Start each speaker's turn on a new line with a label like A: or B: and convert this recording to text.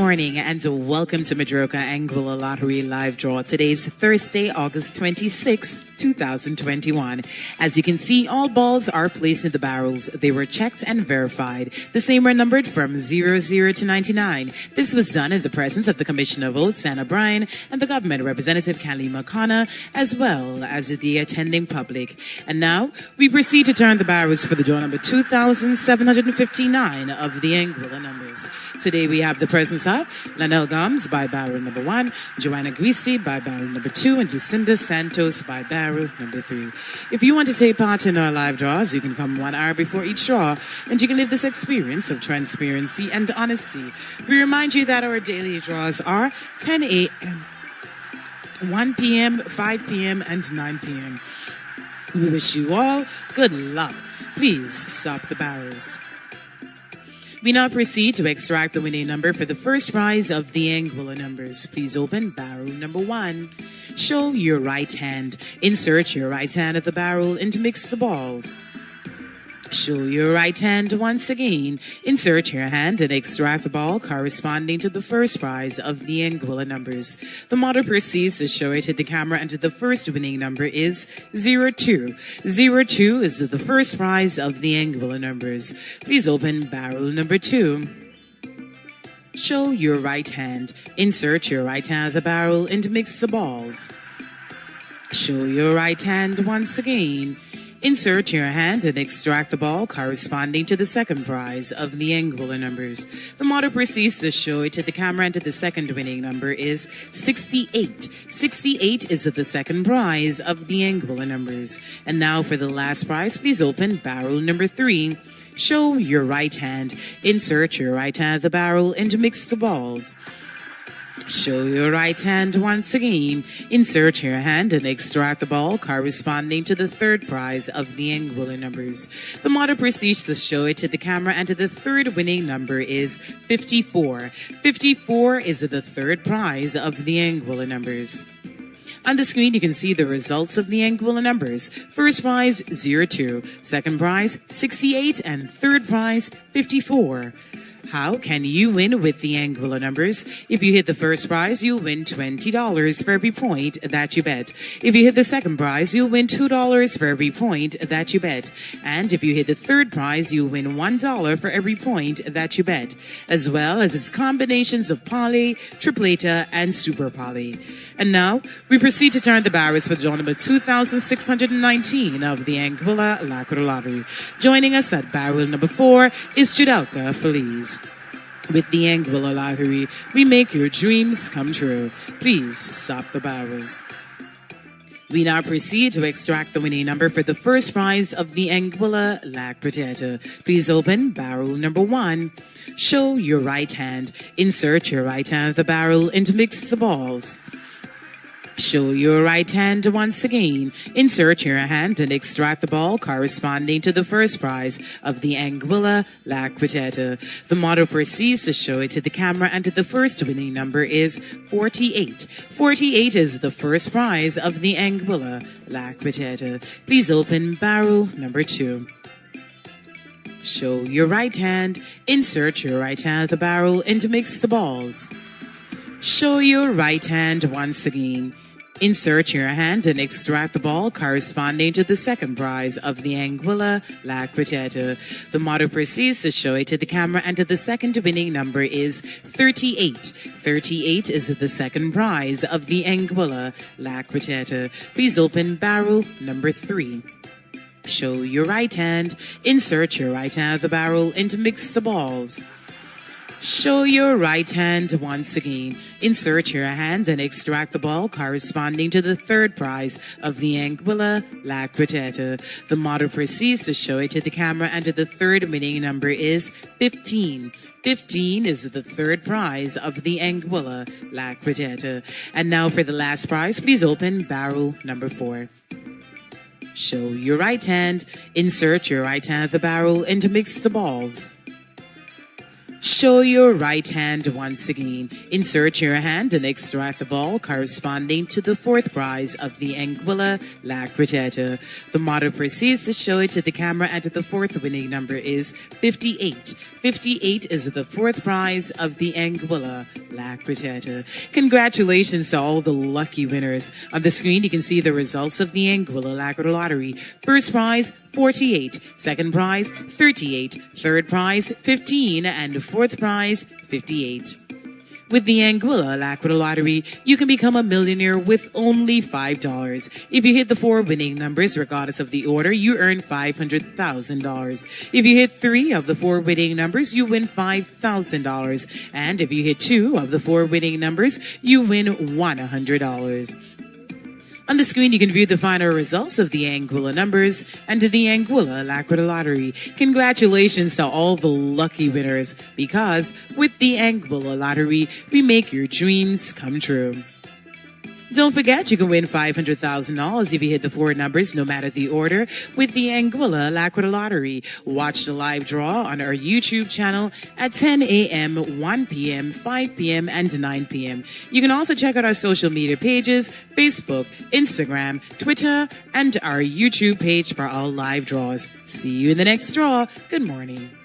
A: morning and welcome to Madroka Anguilla Lottery Live Draw. Today's Thursday, August 26, 2021. As you can see, all balls are placed in the barrels. They were checked and verified. The same were numbered from 00 to 99. This was done in the presence of the Commissioner of Votes, Anna Bryan, and the government representative, Kalima Khanna, as well as the attending public. And now we proceed to turn the barrels for the draw number 2759 of the Anguilla numbers. Today we have the presence Lanelle Gomes by barrel number one, Joanna Guisi by barrel number two, and Lucinda Santos by barrel number three. If you want to take part in our live draws, you can come one hour before each draw, and you can live this experience of transparency and honesty. We remind you that our daily draws are 10 a.m., 1 p.m., 5 p.m., and 9 p.m. We wish you all good luck. Please stop the barrels. We now proceed to extract the winning number for the first prize of the Anguilla numbers. Please open barrel number one. Show your right hand. Insert your right hand at the barrel and mix the balls. Show your right hand once again. Insert your hand and extract the ball corresponding to the first prize of the Anguilla numbers. The model proceeds to show it to the camera and the first winning number is 02. 02 is the first prize of the Anguilla numbers. Please open barrel number two. Show your right hand. Insert your right hand at the barrel and mix the balls. Show your right hand once again. Insert your hand and extract the ball corresponding to the second prize of the Anguilla numbers. The model proceeds to show it to the camera and the second winning number is 68. 68 is the second prize of the Anguilla numbers. And now for the last prize, please open barrel number three. Show your right hand. Insert your right hand the barrel and mix the balls. Show your right hand once again. Insert your hand and extract the ball corresponding to the third prize of the Anguilla numbers. The model proceeds to show it to the camera and the third winning number is 54. 54 is the third prize of the Anguilla numbers. On the screen, you can see the results of the Anguilla numbers. First prize, 02. Second prize, 68. And third prize, 54. How can you win with the Anguilla numbers? If you hit the first prize, you'll win $20 for every point that you bet. If you hit the second prize, you'll win $2 for every point that you bet. And if you hit the third prize, you'll win $1 for every point that you bet, as well as its combinations of poly, tripleta, and super poly. And now, we proceed to turn the barrels for draw number 2619 of the Anguilla La Cuarteta Lottery. Joining us at barrel number four is Judalka Feliz. With the Anguilla Lottery, we make your dreams come true. Please stop the barrels. We now proceed to extract the winning number for the first prize of the Anguilla La Cuarteta. Please open barrel number one. Show your right hand. Insert your right hand at the barrel and mix the balls. Show your right hand once again. Insert your hand and extract the ball corresponding to the first prize of the Anguilla Cuarteta. The model proceeds to show it to the camera and the first winning number is 48. 48 is the first prize of the Anguilla Cuarteta. Please open barrel number two. Show your right hand, insert your right hand at the barrel and mix the balls. Show your right hand once again. Insert your hand and extract the ball corresponding to the second prize of the Anguilla La Cuarteta. The model proceeds to show it to the camera and the second winning number is 38. 38 is the second prize of the Anguilla La Cuarteta. Please open barrel number three. Show your right hand, insert your right hand of the barrel and mix the balls. Show your right hand once again. Insert your hand and extract the ball corresponding to the third prize of the Anguilla La Cuarteta. The model proceeds to show it to the camera and the third winning number is 15. 15 is the third prize of the Anguilla La Cuarteta. And now for the last prize, please open barrel number four. Show your right hand, insert your right hand at the barrel and mix the balls. Show your right hand once again. Insert your hand and extract the ball corresponding to the fourth prize of the Anguilla La. The model proceeds to show it to the camera and the fourth winning number is 58. 58 is the fourth prize of the Anguilla La Cuarteta. Congratulations to all the lucky winners. On the screen, you can see the results of the Anguilla La Cuarteta Lottery. First prize, 48. Second prize, 38. Third prize, 15. And fourth prize, 58. With the Anguilla La Cuarteta Lottery, you can become a millionaire with only $5. If you hit the four winning numbers, regardless of the order, you earn $500,000. If you hit three of the four winning numbers, you win $5,000. And if you hit two of the four winning numbers, you win $100. On the screen, you can view the final results of the Anguilla numbers and the Anguilla La Cuarteta Lottery. Congratulations to all the lucky winners because with the Anguilla Lottery, we make your dreams come true. Don't forget, you can win $500,000 if you hit the four numbers, no matter the order, with the Anguilla La Cuarteta Lottery. Watch the live draw on our YouTube channel at 10 a.m., 1 p.m., 5 p.m., and 9 p.m. You can also check out our social media pages, Facebook, Instagram, Twitter, and our YouTube page for all live draws. See you in the next draw. Good morning.